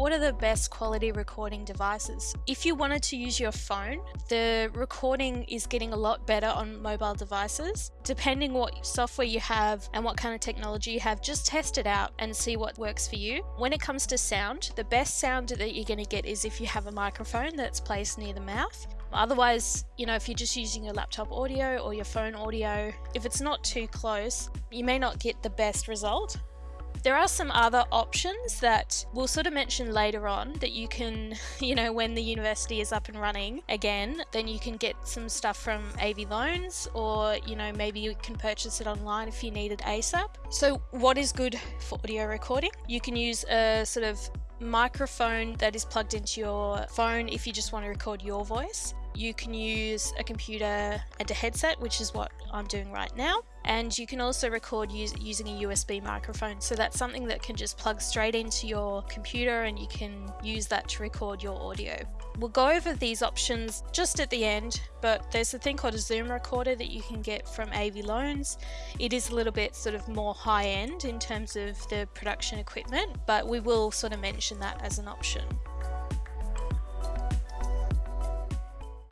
what are the best quality recording devices? If you wanted to use your phone, the recording is getting a lot better on mobile devices. Depending what software you have and what kind of technology you have, just test it out and see what works for you. When it comes to sound, the best sound that you're going to get is if you have a microphone that's placed near the mouth. Otherwise, you know, if you're just using your laptop audio or your phone audio, if it's not too close, you may not get the best result. There are some other options that we'll sort of mention later on that you can, you know, when the university is up and running again, then you can get some stuff from AV Loans or, you know, maybe you can purchase it online if you need it ASAP. So, what is good for audio recording? You can use a sort of microphone that is plugged into your phone if you just want to record your voice. You can use a computer and a headset, which is what I'm doing right now. And you can also record using a USB microphone. So that's something that can just plug straight into your computer and you can use that to record your audio. We'll go over these options just at the end, but there's a thing called a Zoom recorder that you can get from AV Loans. It is a little bit sort of more high end in terms of the production equipment, but we will sort of mention that as an option.